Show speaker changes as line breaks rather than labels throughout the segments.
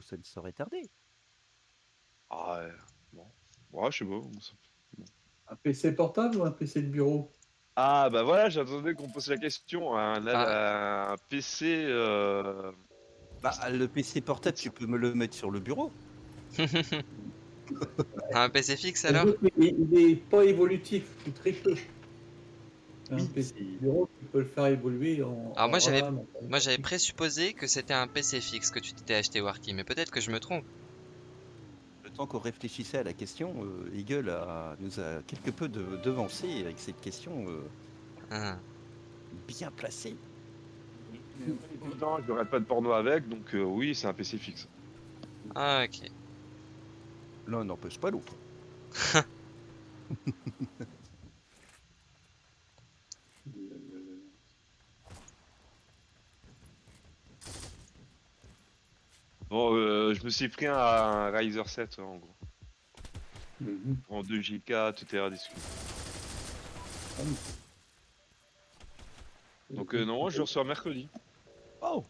Ça ne saurait tarder.
Ah ouais, bon. Ouais, je sais pas.
Un PC portable ou un PC de bureau?
Ah bah voilà, j'attendais qu'on pose la question. Un, un PC... euh,
Bah, le PC portable, tu peux me le mettre sur le bureau.
Un PC fixe alors?
il, il est pas évolutif, ou très peu. Un
Oui,
PC
c'est-
de bureau, tu peux le faire évoluer en.
Alors moi, j'avais-
en-
Moi j'avais présupposé que c'était un PC fixe que tu t'étais acheté Warky, mais peut-être que je me trompe.
Le temps qu'on réfléchissait à la question, euh, Eagle a, nous a quelque peu de, devancé avec cette question euh,
Ah.
bien placée.
Non, je regarde pas de porno avec, donc euh, oui, c'est un PC fixe.
Ah, ok.
L'un n'empêche pas l'autre.
Bon, euh, je me suis pris un, un Ryzer 7 en gros.
Mhm.
En 2 Go, tout est rediscuté. Donc euh, non, je le reçois mercredi.
Oh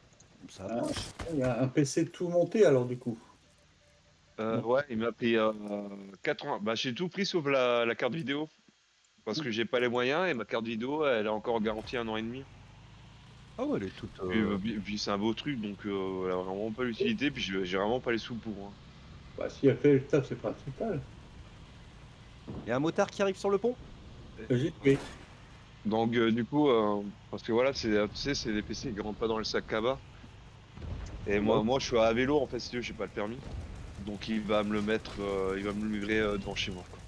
Ça
Ah.
marche.
Il y a un PC tout monté alors du coup.
Euh, ouais, il m'a pris euh, 4 ans. Bah, j'ai tout pris sauf la, la carte vidéo. Parce que j'ai pas les moyens et ma carte vidéo, elle a encore garantie un an et demi.
Ah ouais, elle est toute.
Puis,
euh,
euh, puis- puis c'est un beau truc, donc euh, elle a vraiment pas l'utilité. Puis j'ai j'ai vraiment pas les sous pour. hein.
Bah, si elle fait le taf, c'est principal.
Il y a un motard qui arrive sur le pont?
Logique, oui.
Donc euh, du coup, euh, parce que voilà, c'est tu sais, c'est des PC qui rentrent pas dans le sac cabas. Et moi, moi, je suis à vélo en fait, si tu veux, j'ai pas le permis. Donc il va me le mettre, euh, il va me le livrer euh, devant chez moi. quoi.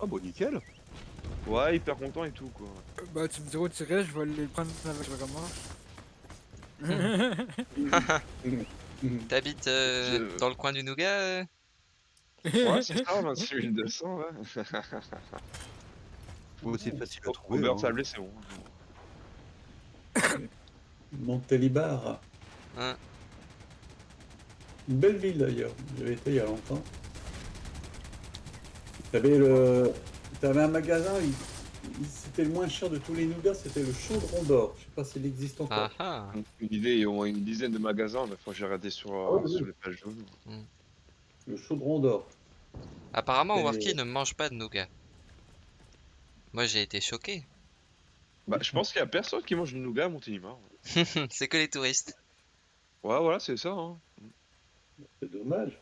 Ah bah nickel
Ouais, hyper content et tout quoi.
Bah, tu me diras où tu irais, je vais aller le prendre avec le remorque.
T'habites euh,
Je-
dans le coin du Nougat euh
Ouais, c'est ça, 26 200, ouais.
C'est facile à trouver.
beurre
hein.
sablé, c'est bon.
Montélimar.
Hein.
Une belle ville d'ailleurs. J'avais été il y a longtemps. T'avais le. T'avais un magasin, il- c'était le moins cher de tous les nougats, c'était le Chaudron d'Or. Je sais pas s'il existe encore.
Ah ah
Une idée, il y a au moins une dizaine de magasins, mais faut que j'ai regardé sur,
Ah ouais,
sur
oui.
les pages jaunes.
Le Chaudron d'Or.
Apparemment,
Et-
Warky ne mange pas de nougat. Moi j'ai été choqué.
Bah, je pense qu'il y a personne qui mange du nougat à Montélimar.
C'est que les touristes.
Ouais, voilà, c'est ça. Hein.
C'est dommage.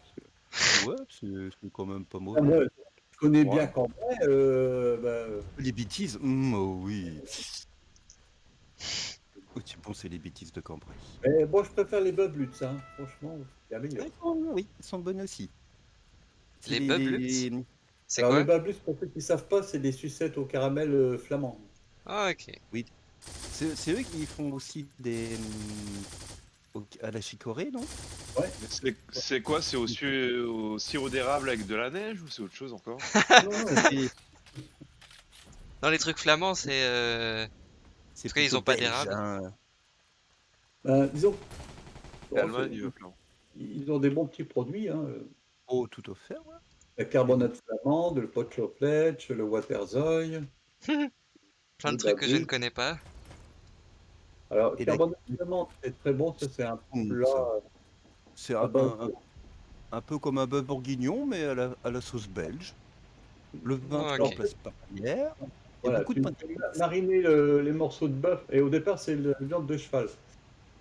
Ouais, c'est quand même pas
Ah,
mauvais.
je connais
Ouais.
bien Cambrai. Euh, bah,
Les bêtises hum, Oh oui Oh, tu penses les bêtises de Cambrai
mais bon, je préfère les Bubluts, hein. franchement. Il y a meilleur.
Ouais, oh, Oui, elles sont bonnes aussi.
Les
C'est
Bubluts C'est quoi
les Bubluts, pour ceux qui ne savent pas, c'est des sucettes au caramel euh, flamand.
Ah ok.
C'est c'est eux qui font aussi des. Au- à la chicorée, non?
Ouais.
Mais c'est- quoi? C'est au, su- au sirop d'érable avec de la neige ou c'est autre chose encore?
Non, non,
C'est-
Non, les trucs flamands, c'est. euh,
C'est
Parce qu'ils pas d'érable.
hein.
ben, disons.
L'Allemagne,
ils ont des bons petits produits. Hein.
Oh, tout offert, ouais.
La carbonate flamande, le pot le waterzoy.
Plein de trucs que je ne connais pas.
Alors,
Et la-
carbonate c'est très bon. Ça, c'est un plat.
ça. C'est un, un-
de-
un peu comme un bœuf bourguignon, mais à la, à la sauce belge. Le vin
Ah,
tu
ok.
remplaces par la bière. Il y a
Voilà,
beaucoup
tu
de
mariner le- les morceaux de bœuf. Et au départ, c'est la viande de cheval.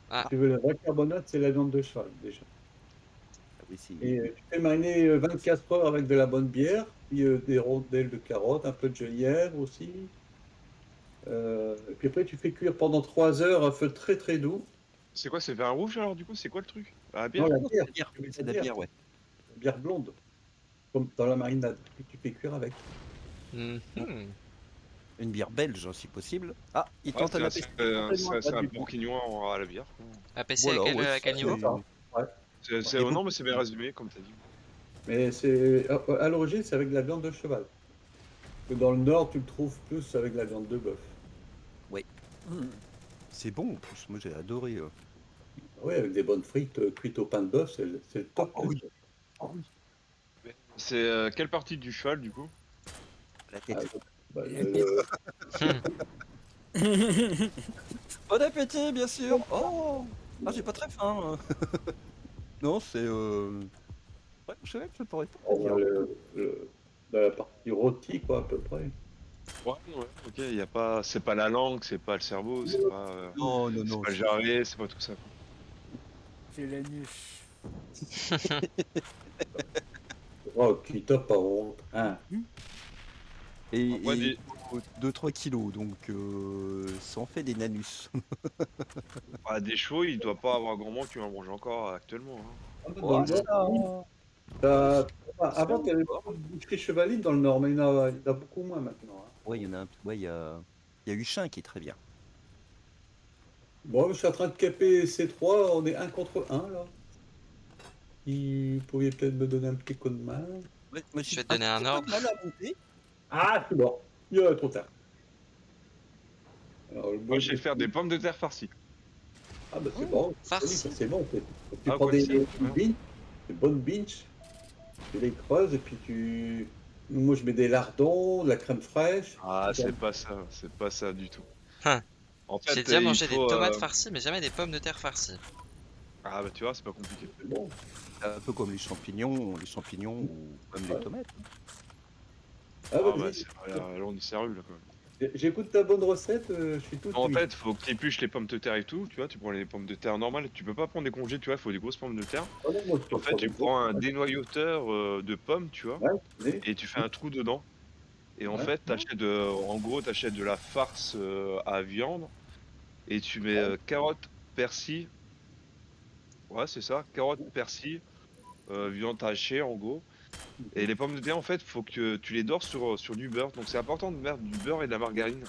Ah.
Si tu veux la vraie carbonate, c'est la viande de cheval déjà.
Ah oui,
Et euh, tu fais mariner euh, 24 heures avec de la bonne bière, puis euh, des rondelles de carottes, un peu de gelière aussi. Euh, et puis après, tu fais cuire pendant 3 heures à feu très très doux.
C'est quoi C'est vin rouge alors du coup C'est quoi le truc? Ah, la bière
Non, la bière,
c'est de la bière,
la
ouais.
bière blonde, comme dans la marinade, puis tu fais cuire avec.
Mhm.
Une bière belge, hein, si possible. Ah, il
Ouais,
tente à
c'est
la
un-
pêche.
c'est un- bourguignon à la bière. quoi.
APC
Voilà,
à quel,
ouais,
à quel
c'est-
niveau
C'est- c'est-
Et
oh, non, mais c'est bien résumé comme t'as dit.
Mais c'est à, à l'origine, c'est avec de la viande de cheval. Que dans le nord, tu le trouves plus avec de la viande de bœuf.
C'est bon en plus, moi j'ai adoré. euh.
Oui, avec des bonnes frites euh, cuites au pain de bœuf, c'est le c'est le top.
Ah oui. Ah oui.
C'est euh, quelle partie du cheval du coup?
La tête.
Ah, bah,
Bon appétit, bien sûr. Oh, ah, j'ai pas très faim. Non, c'est. Euh... Ouais, je sais que ça pourrait pas.
On va le, le- dans la partie rôti, quoi, à peu près.
Ouais, ouais, ok, y a pas, c'est pas la langue, c'est pas le cerveau, c'est pas, euh,
Non, non,
pas le jarret, c'est pas tout ça.
C'est l'anus.
Oh, qui top par. Hein.
Et,
Après, des-
2-3 kilos, donc euh, ça en fait des nanus.
Bah, des chevaux, il doit pas avoir grand monde qui en mange encore actuellement. hein.
Dans le Nord, t'as- Avant, il y avait beaucoup de boucheries chevalines dans le Nord, mais il y en a, il y en a beaucoup moins maintenant. hein.
Ouais, il y en a un. Ouais, il y a. Il y a Huchin qui est très bien.
Bon, je suis en train de caper C3, on est un contre un là. Vous pourriez peut-être me donner un petit coup de main.
Ouais, moi,
Je vais te donner un ordre.
Ah, c'est bon. Il est trop tard. Alors, le
Moi, je vais faire des pommes de terre farcies.
Ah, bah c'est bon.
farci.
Ça, c'est bon. en fait. Tu
Ah,
prends des, des binges, des bonnes binges, tu les creuses et puis tu. Moi, je mets des lardons, de la crème fraîche.
Ah, c'est pas ça, c'est pas ça du tout.
Hein.
En fait,
J'ai déjà mangé des tomates
euh,
farcies, mais jamais des pommes de terre farcies.
Ah, bah tu vois, c'est pas compliqué.
C'est bon.
Un peu comme les champignons, les champignons ou comme les tomates.
Ah,
Ah, bah, c'est là, là, on y séreux là quand même.
J'écoute ta bonne recette, euh, je suis tout.
En fait, faut que tu épluches les pommes de terre et tout, tu vois, tu prends les pommes de terre normales, tu peux pas prendre des congés, tu vois, il faut des grosses pommes de terre.
Non, moi, je
En fait, tu prends un dénoyauteur euh, de pommes, tu vois,
Ouais,
et tu fais un trou dedans. Et en
Ouais.
fait, t'achètes de, en gros, t'achètes de la farce euh, à viande, et tu mets euh, carottes, persil, ouais, c'est ça, carottes, persil, euh, viande hachée en gros. Et les pommes de terre, en fait, faut que tu les dors sur, sur du beurre. Donc c'est important de mettre du beurre et de la margarine.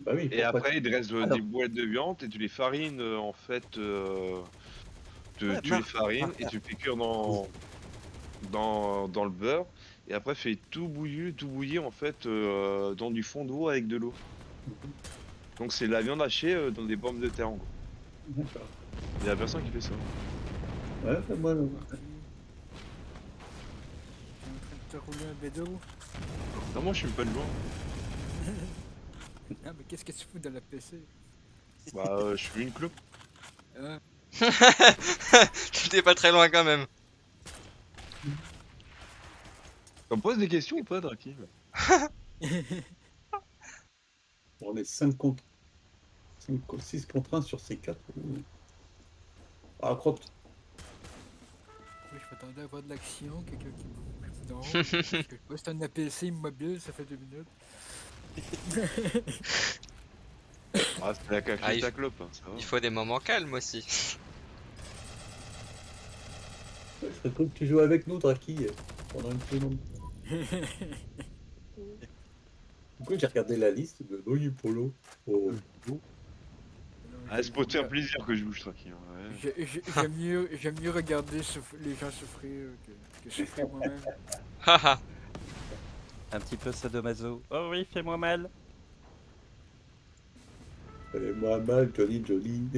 Bah oui,
Et après, il te reste euh,
Alors.
des boulettes de viande et tu les farines euh, en fait. euh, te-
Ouais,
tu
mar-
les farines et
mar-
tu cuire dans, dans, dans le beurre. Et après, fais tout bouillir, tout bouillir en fait euh, dans du fond d'eau avec de l'eau. Donc c'est de la viande hachée euh, dans des pommes de terre en gros.
D'accord.
Il y a personne qui fait ça.
Ouais, c'est moi,
te rouler un bédo.
Non, moi je suis pas de loin.
Ah, mais qu'est-ce que tu fous dans la PC
Bah, euh, je suis une clope.
Hein
T'es pas très loin quand même.
On me pose des questions ou pas, Draki
On est 5 contre 6 contre 1 sur ces 4. Ah, crotte.
Oui, je m'attendais à voir de l'action, quelqu'un qui. Non, un APC immobile, ça fait deux minutes.
Ah, c'est la
Ah,
caclée
il-
ta clope, hein, ça va.
Il faut des moments calmes aussi.
Je serais cool que tu joues avec nous, Draki, pendant une seconde. Coup, j'ai regardé la liste de Oui, Polo. Oh.
Ah, c'est pour te faire plaisir que je bouge tranquille. ouais.
J'aime mieux, j'aime mieux regarder souff- les gens souffrir que, que souffrir moi-même.
Haha.
Un petit peu sadomaso. Oh oui, fais-moi mal.
Allez, moi, mal, Johnny, Johnny.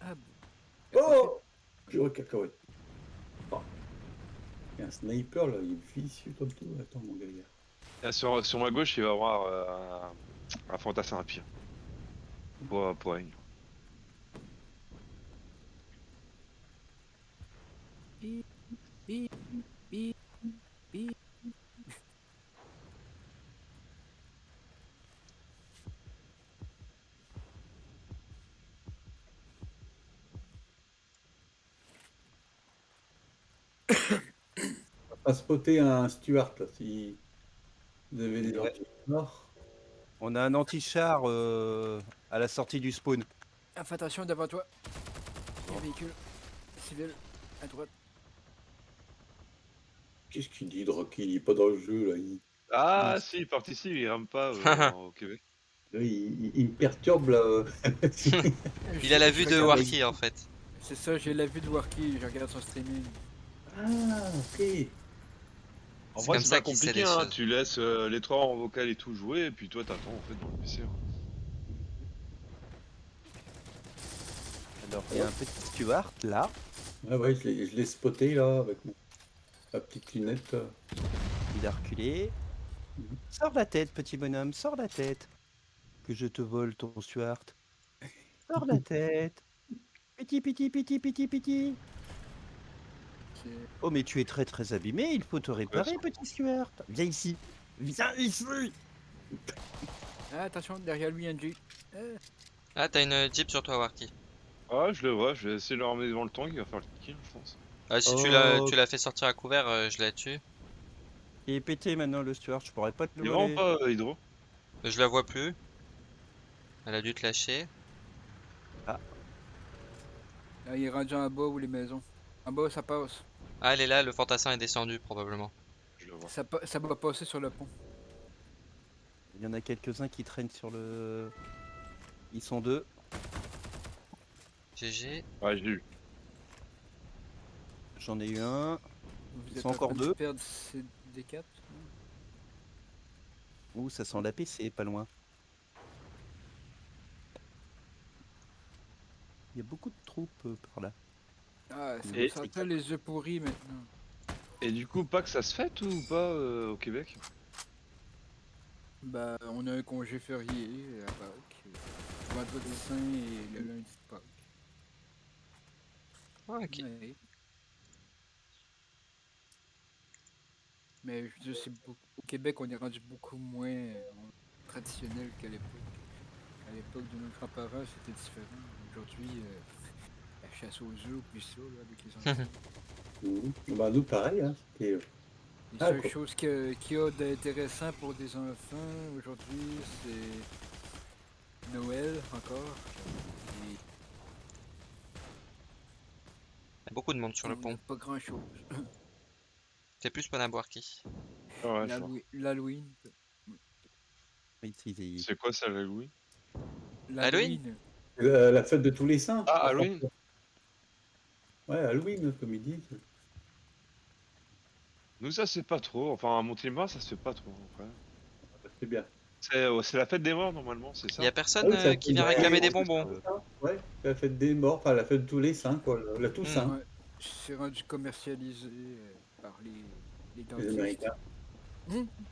Ah,
Oh Purée cacahuète. Oh. Il y a un sniper là, il est vicieux comme tout. Attends, mon gars.
Ah, sur, sur ma gauche, il va y avoir euh, un, un fantassin à pire.
Va spotter un Stuart là, si vous avez des
Ouais. On a un anti-char euh, à la sortie du spawn.
Ah, fais attention devant toi. Il y a un véhicule civil à droite.
Qu'est-ce qu'il dit, Draki Il est pas dans le jeu là. Il,
Ah, si, il participe, il rame pas euh, au Québec.
là, il, me perturbe là.
Il a la vue de Warky en fait.
C'est ça, j'ai la vue de Warky, je regarde son streaming.
ah, ok.
En
C'est
vrai,
comme
c'est
ça
pas compliqué, hein. tu laisses euh, les trois en vocal et tout jouer, et puis toi t'attends en fait dans le PC. hein.
Alors, il y a un petit Stuart là.
Ah ouais, je l'ai spoté là avec mon, ma petite lunette.
Il a reculé. Sors la tête, petit bonhomme, sors la tête. Que je te vole ton Stuart. Sors la tête. Petit, petit, petit, petit, petit. Oh, mais tu es très très abîmé, il faut te réparer, petit Stuart. Viens ici. Viens ici.
Ah, attention, derrière lui, un Jeep. Ah,
t'as une euh, Jeep sur toi, Warky.
Ah, je le vois, je vais essayer de le ramener devant le tank, il va faire le kill, je pense.
Ah, si tu l'as
Oh.
tu l'as fait sortir à couvert, euh, je la tue.
Il est pété maintenant le Stuart, je pourrais pas te
Il
le
est
voler.
vraiment pas euh, Hydro
Euh, Je la vois plus. Elle a dû te lâcher.
là, il est rendu en bas ou les maisons. En bas, ça passe.
Ah, elle est là, le fantassin est descendu probablement.
Je le vois.
Ça, pa- ça va passer sur le pont.
Il y en a quelques-uns qui traînent sur le. Ils sont deux.
GG.
Ouais, j'ai eu.
J'en ai eu un.
Vous
Ils
êtes
encore deux.
perdre ces D4
Ouh, ça sent la PC, pas loin. Il y a beaucoup de troupes euh, par là.
Ah, ça
Et-
sentir les œufs pourris maintenant.
Et du coup, pas que ça se fête ou pas euh, au Québec?
Bah, on a un congé férié à Pâques. Vendredi saint et le lundi de Pâques.
Ah, ok.
Ouais. Mais je veux dire, c'est beaucoup... au Québec, on est rendu beaucoup moins euh, traditionnel qu'à l'époque. À l'époque de nos grands-parents, c'était différent. Aujourd'hui, euh, la chasse aux œufs, puis ça, là, avec les enfants.
Mhm. Bah, nous, pareil. Hein. euh, Ah, quoi.
choses que- qu'il y a d'intéressant pour des enfants aujourd'hui, c'est Noël encore. Et
Il y a beaucoup de monde sur le pont.
Pas grand chose.
C'est plus Warky.
Ah ouais, vois.
L'Halloween.
C'est-
quoi ça, la Louis
Halloween?
Euh, la fête de tous les saints.
Ah, Halloween
Ouais, Halloween, comme ils disent.
Nous, ça c'est pas trop. Enfin, à Montélimar, ça se fait pas trop.
C'est bien.
C'est euh, c'est la fête des morts, normalement, c'est ça?
Il y a personne
Ah oui,
euh, qui vient réclamer des bonbons.
Ouais, la fête des morts, enfin la fête de tous les saints, quoi. La, la Toussaint.
Ouais, c'est rendu commercialisé euh, par les, les
Les
dentistes.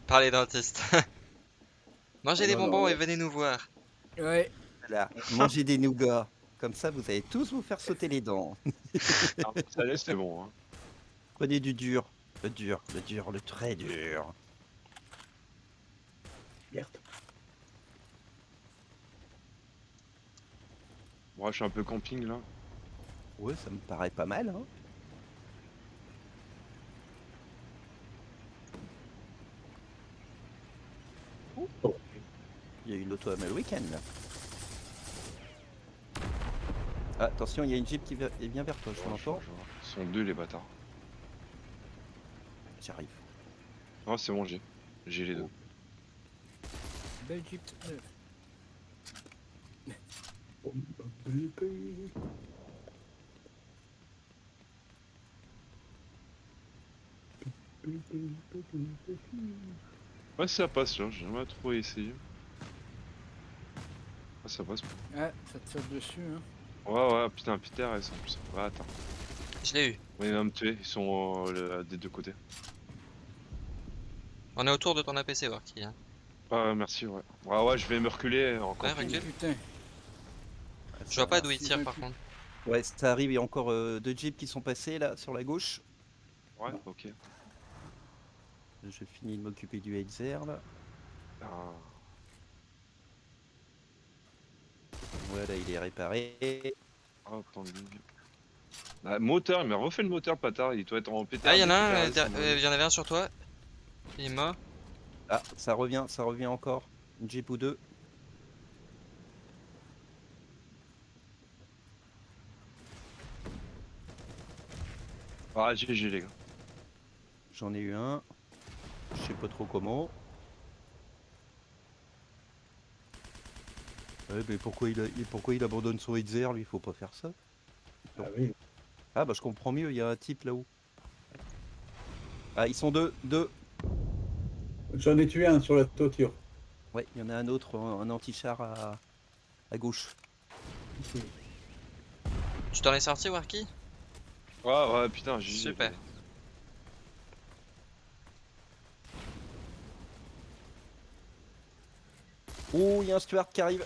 Par les dentistes. Mangez
Ah,
des
non, non,
bonbons et venez nous voir.
Ouais,
Voilà. Mangez des nougats. Comme ça, vous allez tous vous faire sauter les dents.
Ah, Ça laisse, c'est bon. Hein.
Prenez du dur. Le dur, le dur, le très dur.
Merde.
Moi, je suis un peu camping là.
Ouais, ça me paraît pas mal. Hein.
Oh.
Il y a une auto à week-end là. Ah, attention, il y a une jeep qui bien vers toi, je l'entends.
Ils sont deux, les bâtards.
J'arrive.
Non, c'est bon, j'ai. J'ai les deux.
belle Jeep neuf.
Ouais, ça passe là, j'ai jamais trop essayé. Ah, ça passe.
Ah, ça te tire dessus, hein.
Ouais, ouais, putain, Peter, ils sont plus. Ouais, attends.
Je l'ai eu.
Ouais, il va me tuer, ils sont euh, le- des deux côtés.
On est autour de ton APC, Warky. Hein.
Ah, ouais, merci, ouais. Ouais, ouais, je vais me reculer en
Ouais,
camping.
recule.
Putain,
Je vois pas d'où il tire par contre.
Ouais, ça arrive, il y a encore euh, deux jeeps qui sont passés là sur la gauche.
Ouais, ok.
Je finis de m'occuper du Heizer là.
Ah.
Voilà, il est réparé.
Oh, attends, lui. Ah, moteur, il m'a refait le moteur, patard, il doit être en pétard.
Ah, il y en a un, euh, euh, il y en avait un sur toi. Il est mort.
Ah, ça revient, ça revient encore. Une jeep ou deux.
Ah, GG, les gars.
J'en ai eu un. Je sais pas trop comment. Ouais, mais pourquoi il, a- il- pourquoi il abandonne son Heizer Lui, il faut pas faire ça.
Ah oui.
Ah, bah je comprends mieux, il y a un type là-haut. Ah, ils sont deux, deux.
J'en ai tué un sur la toiture.
Ouais, il y en a un autre, un, anti-char à, à gauche.
Tu t'en es sorti, Warky
Ouais, ouais, putain, GG.
Super.
Oh, il y a un Stuart qui arrive.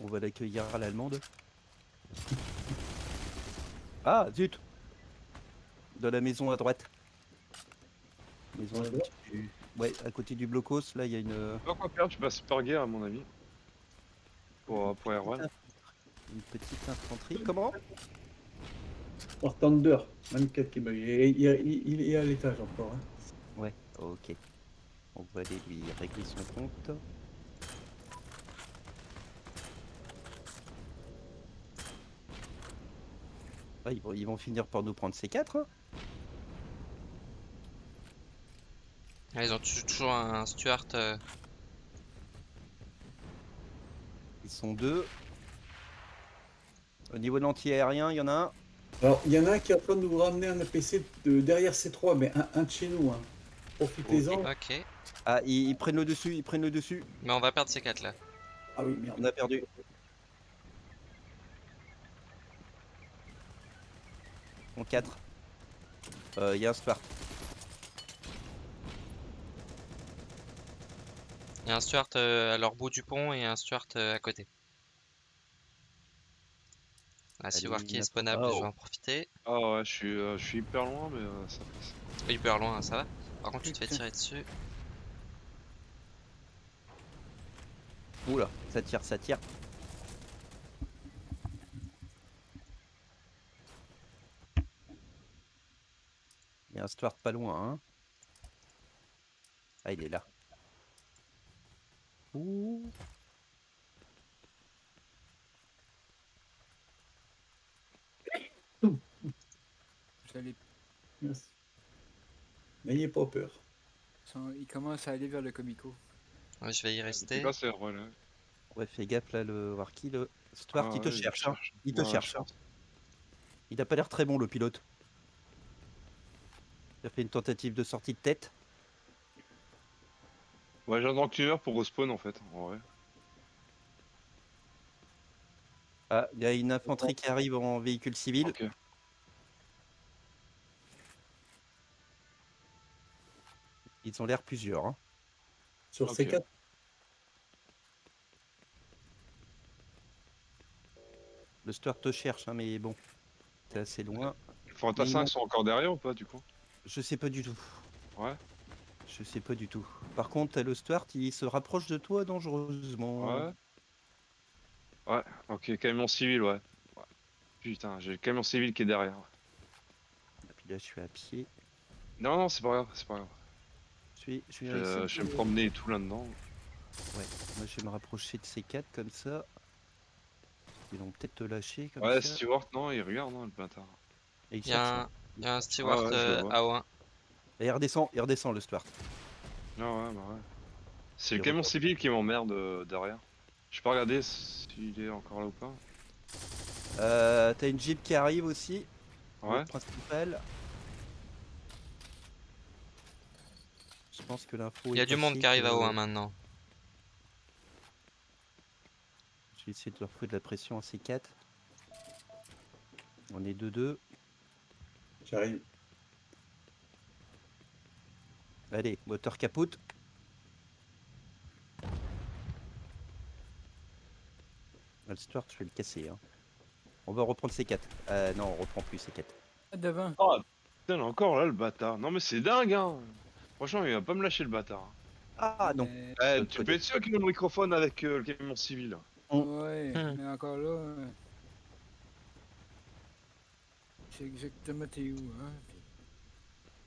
On va l'accueillir à l'allemande. Ah, zut Dans la maison à droite. Maison à du... Ouais, à côté du blocos, là, il y a une,
Pas quoi faire, tu passes par guerre à mon avis. Pour, pour Erwan.
une petite infanterie. Comment?
Thunder, 24 qui m'a il, il, est à l'étage encore. hein.
Ouais, ok. On va aller lui régler son compte. Ah, ils, vont, ils vont finir par nous prendre ces quatre. hein.
Ah, ils ont tou- toujours un Stuart. euh,
Ils sont deux. Au niveau de l'anti-aérien, il y en a un.
Alors, il y en a un qui est en train de nous ramener un APC de derrière C3, mais un, un de chez nous. Hein. Profitez-en.
Ok.
Ah, ils, ils prennent le dessus, ils prennent le dessus.
Mais on va perdre ces quatre là.
Ah oui, merde.
On a perdu. En 4. Il y a un Spart.
Il y a un Stuart euh, à leur bout du pont et un Stuart euh, à côté. Ah, si
Allez,
Warky est spawnable,
Oh.
je vais en profiter.
Ah ouais, je suis, euh, je suis hyper loin, mais euh, ça passe.
Hyper loin, ça va. Par contre, tu te fais tirer dessus.
Oula, ça tire, ça tire. Il y a un Stuart pas loin, hein. Ah, il est là. Ouh.
Merci. N'ayez pas peur.
Il commence à aller vers le Comico.
Ouais, je vais y rester.
pas c'est Erwan, là.
Ouais, fais gaffe là, le Warky, le Stuart,
Ah
il te
ouais,
cherche, hein. Il te
Ouais,
cherche. hein. Il a pas l'air très bon, le pilote. Il a fait une tentative de sortie de tête.
Ouais, que tu meurs pour respawn en fait. En vrai.
Ah, il y a une infanterie qui arrive en véhicule civil.
Ok.
Ils ont l'air plusieurs. hein.
Sur
Ok.
C4,
Le Stuart te cherche, hein, mais bon, t'es assez loin.
Les
ils
5
m'ont-
sont encore derrière ou pas du coup?
Je sais pas du tout.
Ouais.
Je sais pas du tout. Par contre, le Stuart, il se rapproche de toi dangereusement.
Ouais. Ouais, ok, camion civil, ouais. Ouais. Putain, j'ai le camion civil qui est derrière.
Et puis là, je suis à pied.
Non, non, c'est pas grave, c'est pas grave.
Je suis, je suis
Je, vais me promener et tout là-dedans.
Ouais, moi je vais me rapprocher de ces quatre comme ça. Ils vont peut-être te lâcher comme
Ouais,
ça.
Stewart, non, il regarde, non, le bâtard.
Et il
Il y a un,
hein.
il y a un Stewart
ouais, je le
euh,
vois.
AO1.
Et il redescend, il redescend le Stuart.
Non, ouais, bah ouais. C'est le camion civil qui m'emmerde euh, derrière. Je peux regarder s'il est encore là ou pas.
Euh, t'as une Jeep qui arrive aussi.
Ouais.
principal. Pense que l'info
Il y a du monde qui arrive à
que-
AO1 maintenant.
Je vais essayer de leur foutre de la pression à ces 4 On est 2-2.
j'arrive.
Allez, moteur capote. Le Stuart, je vais le casser. hein. On va reprendre ces 4 Euh, non, on reprend plus ces 4
Ah, devant.
Oh, putain, encore là le bâtard. Non, mais c'est dingue, hein. Franchement, il va pas me lâcher le bâtard.
Ah non
Mais-
Eh, tu peux être sûr qu'il a le microphone avec euh, le camion civil.
Ouais,
Hmm.
mais encore là. euh, C'est exactement t'es où, hein?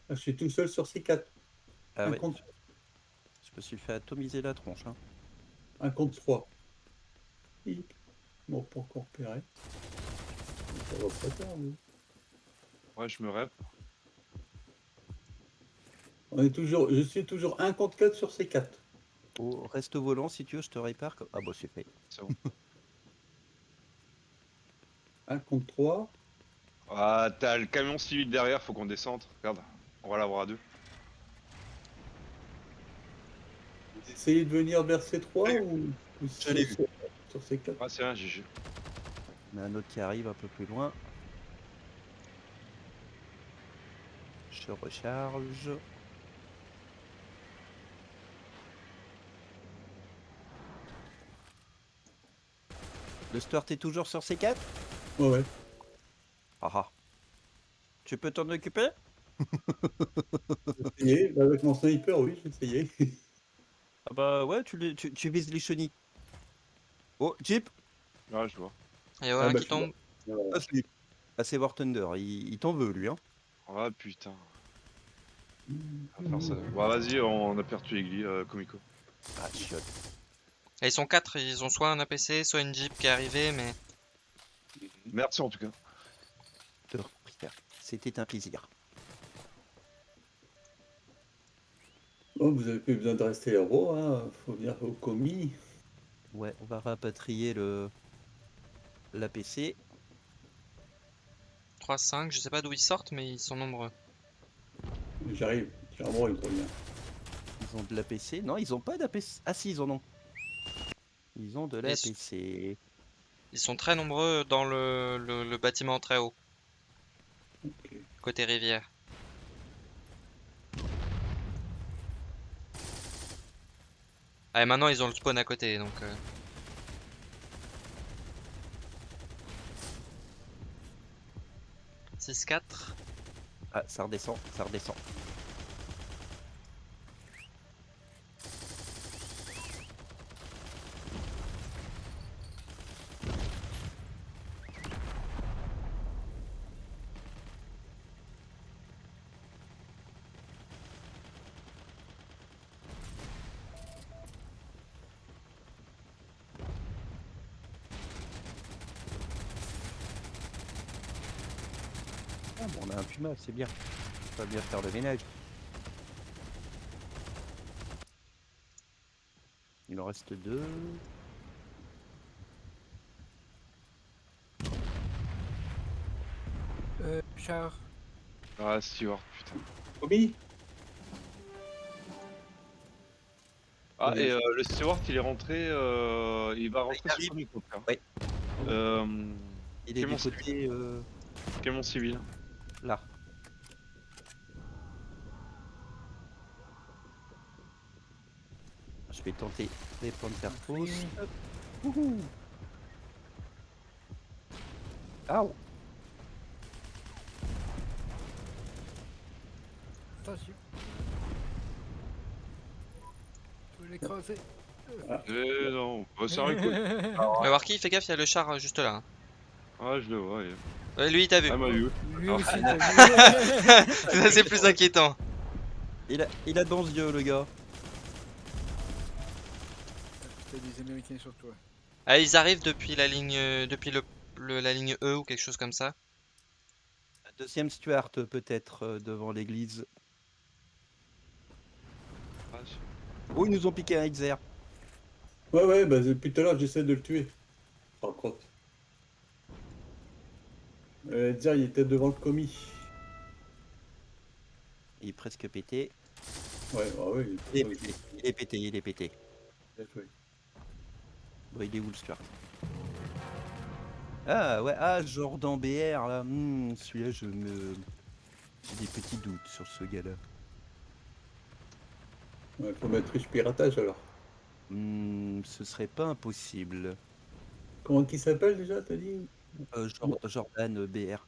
Ah, Je suis tout seul sur C4.
Ah
un,
ouais,
contre,
je me suis fait atomiser la tronche. hein.
un contre 3. Bon, pas encore repéré. Ça va pas tard, nous.
Ouais, je me rêve.
On est toujours, je suis toujours 1 contre 4 sur C4.
Oh, reste au volant si tu veux, je te répare. Ah bah c'est fait.
C'est bon.
1 contre 3.
Ah, t'as le camion civil derrière, faut qu'on descende. Regarde, on va l'avoir à deux.
Vous essayez de venir vers C3 ou, ou sur, sur C4
Ah, c'est un GG.
On a un autre qui arrive un peu plus loin. Je recharge. Le Stuart est toujours sur C4
Ouais, ouais.
Ah ah. Tu peux t'en occuper?
J'ai essayé. Bah, Avec mon sniper, oui, j'ai essayé.
Ah bah ouais, tu, les- tu, tu vises les chenilles. Oh, Jeep?
Ah, je vois.
Il y a un
bah,
qui
je
tombe.
Voilà.
Ah, c'est- Ah, c'est War Thunder, il, il t'en veut lui. Hein.
Ah, putain. On va faire ça. Bah, vas-y, on a perdu Egli, euh, Comico.
Ah, chiotte.
Ils sont quatre, ils ont soit un APC, soit une Jeep qui est arrivée, mais
Merci en tout cas.
De rien. C'était un plaisir.
Bon, vous avez plus besoin de rester héros, hein. Faut venir au commis.
Ouais, on va rapatrier le l'APC.
3, 5, je sais pas d'où ils sortent, mais ils sont nombreux.
J'arrive. Clairement, il revient.
Ils ont de l'APC. Non, ils ont pas d'APC. Ah si, ils en ont. Ils ont de l'APC.
Ils sont très nombreux dans le, le, le bâtiment très haut, côté rivière. Ah, et maintenant ils ont le spawn à côté, donc... euh, Six, quatre.
Ah, ça redescend, ça redescend. Ah, bon, on a un Puma, c'est bien. On va bien faire le ménage. Il en reste deux.
Euh, char.
Ah, Stewart, putain.
Commis
Ah, et euh, le Stewart, il est rentré. euh, il va rentrer
arrive.
sur.
Ouais.
Euh,
Il est du côté euh,
Camion civil.
Là. Je vais tenter les faire pause. Wouhou. Aouh
Attention. Je vais l'écraser.
Eh non, bah, ça cool.
Mais Warky, fais gaffe, il y a le char euh, juste là. hein.
Ah, je le vois. il-
Ouais, lui il t'a vu.
Ah, m'a vu.
Lui
Ah.
aussi, t'as vu.
Ça c'est plus inquiétant.
il a, il a de bons yeux, le gars.
T'as des Américains sur toi.
Ah, ils arrivent depuis la ligne, euh, depuis le, le- la ligne E ou quelque chose comme ça.
Deuxième Stuart, peut-être, euh, devant l'église.
Ah,
Oh, ils nous ont piqué un XR.
Ouais, ouais, bah, depuis tout à l'heure, j'essaie de le tuer. Par contre. Euh, dire, il était devant le commis.
Il est presque pété.
Ouais, ah ouais,
Il est pété, il est pété, il est pété.
joué.
Bon, il est où le Stuart Ah ouais, ah Jordan BR là, Hmm, celui-là je me... J'ai des petits doutes sur ce gars-là.
Ouais, faut mettre riche piratage alors.
Hmm, ce serait pas impossible.
Comment qu'il s'appelle déjà, t'as dit?
Euh, Jor- Jordan euh, BR.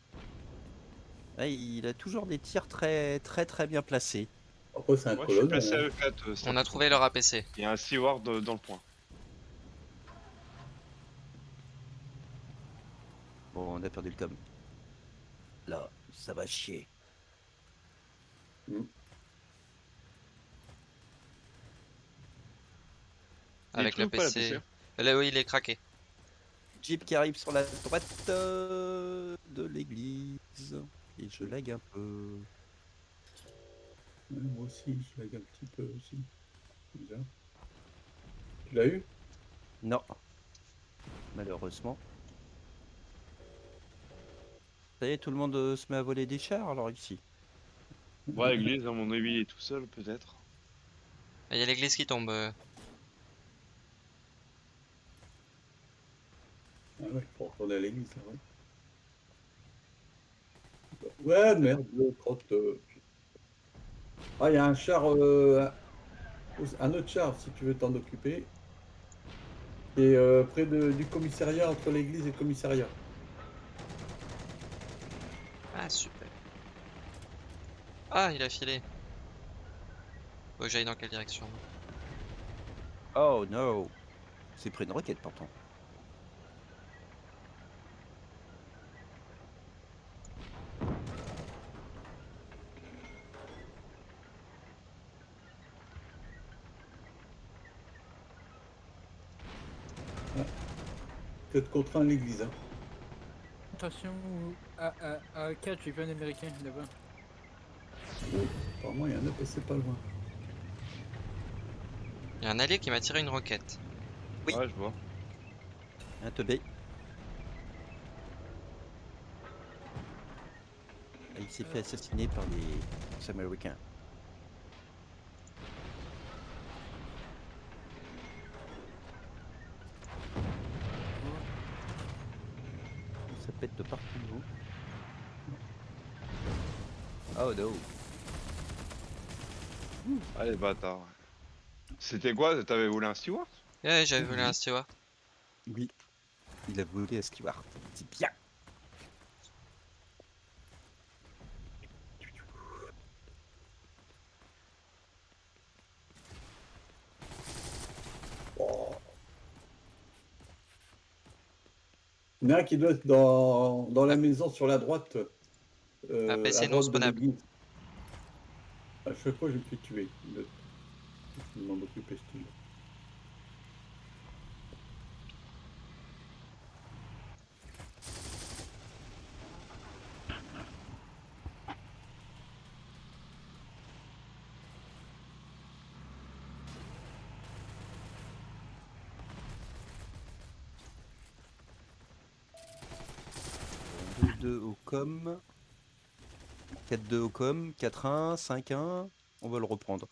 Il a toujours des tirs très très très bien placés.
Après, c'est un
Moi, je suis
colonel.
placé à E4. euh,
On a trouvé leur APC.
Il y a un Stewart euh, dans le point.
Bon, on a perdu le com. Là, ça va chier.
Il est
Avec
toujours pas la
l'APC.
PC.
Là, oui, il est craqué.
Jeep qui arrive sur la droite euh, de l'église. Et je lag un peu.
Ouais, moi aussi, je lag un petit peu aussi. Bizarre. Tu l'as eu?
Non. Malheureusement. Ça y est, tout le monde euh, se met à voler des chars alors ici.
Ouais, église, à mon avis, il est tout seul, peut-être.
Il y a l'église qui tombe. euh.
Ah ouais, faut retourner à l'église, ouais. Ouais, merde, le crotte. euh. Ah, il y a un char, euh, un- autre char si tu veux t'en occuper. Et euh, près de- du commissariat, entre l'église et le commissariat.
Ah, super. Ah, il a filé. Faut que j'aille dans quelle direction
Oh no C'est pris une roquette pourtant.
Peut-être contraint à l'église. Hein.
Attention, à, à, à 4, j'ai vu un américain là-bas.
Apparemment, il y en a passé pas loin.
Il y a un allié qui m'a tiré une roquette.
Oui.
Ouais, je vois.
Un teubé. Il s'est fait assassiner par les Américains. Ça pète de partout. Oh no.
Allez, bâtard. C'était quoi? T'avais volé un steward?
Ouais, j'avais volé un steward.
Oui. Il a volé à Stewart. C'est bien.
Il y en a un qui doit être dans, dans la maison sur la droite. Euh,
Un PC non spawnable.
À chaque fois, je me fais tuer. Le- Je me demande truc.
Euh, 2-2 au com. 4-2 au com. 4-1. 5-1. On va le reprendre.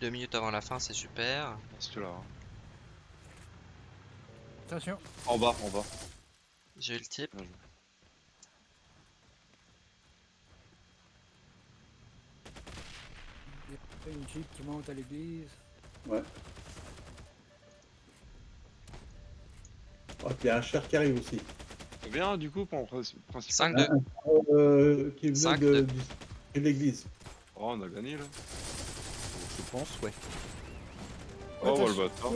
Deux minutes avant la fin, c'est super.
C'est là. hein.
Attention,
En bas, en bas.
J'ai eu le type.
Il y a une jeep qui monte à l'église.
Ouais. Oh, puis il y a un cher qui arrive aussi.
Combien du coup pour le principal
5-2.
Euh, qui venait de,
de-
l'église.
Oh, on a gagné là.
Je pense, ouais.
Oh, bah, le bâtard.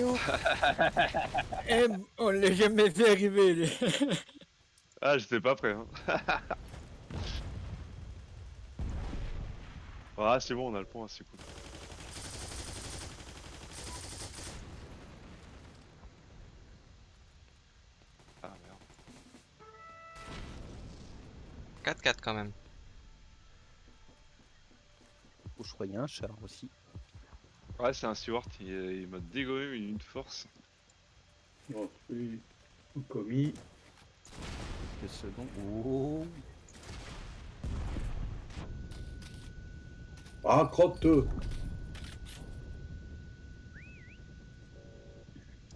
Eh, on l'a jamais vu arriver. lui.
Ah, j'étais pas prêt. Hein. ah, c'est bon, on a le point, c'est cool.
4-4 quand même.
Oh, je crois qu'il y a un char aussi.
Ouais, c'est un steward, il, il m'a dégommé mais une force.
Bon, oui. Commis.
Quelques secondes. Oh.
Ah, crotte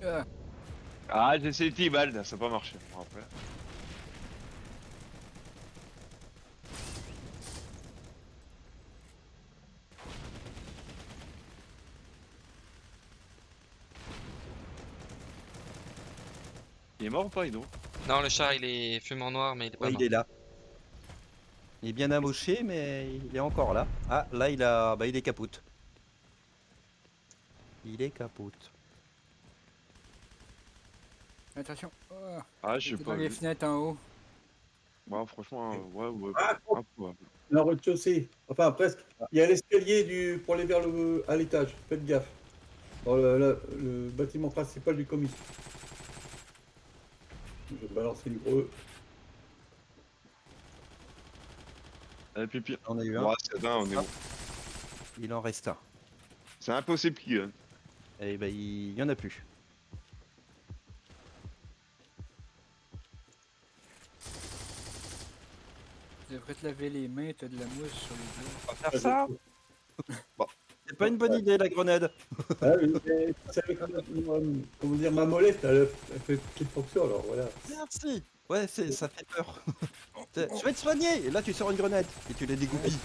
Ah,
Ah, j'ai essayé T-Bald, ça n'a pas marché. Bon, après. Est mort ou pas, Ido
Non, le char il est fumant noir, mais il est pas
Ouais,
mort.
il est là. Il est bien amoché, mais il est encore là. Ah, là, il a. Bah, il est capote. Il est capote.
attention. Ah,
Ah, je sais
j'étais
pas.
dans les
vu.
fenêtres en haut.
Ouais, franchement, euh, ouais, ouais.
Ah,
ouais.
Un rez-de-chaussée. Enfin, presque. Il y a l'escalier du... pour aller vers le... à l'étage. Faites gaffe. Dans le, le- le bâtiment principal du commis. Je vais balancer le gros.
Allez, pipi.
On a eu un.
Ouais, c'est on est
Ah.
bon.
Il en reste un.
C'est impossible qu'il gagne.
Et bah, il y en a plus.
Tu devrais te laver les mains, t'as de la mousse sur les doigts.
On va faire ça C'est pas une bonne idée, la grenade.
Ah, oui, mais comment dire, ma molette, elle, elle fait petite fonction, alors voilà.
Merci. Ouais, c'est, ça fait peur. Je vais te soigner Et là, tu sors une grenade et tu les dégoupilles.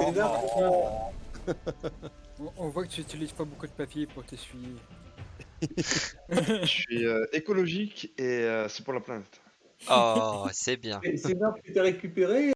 Énorme.
On, on voit que tu utilises pas beaucoup de papier pour t'essuyer.
Je suis euh, écologique et euh, c'est pour la planète.
Oh, c'est bien.
Et C'est une arme que tu as récupérée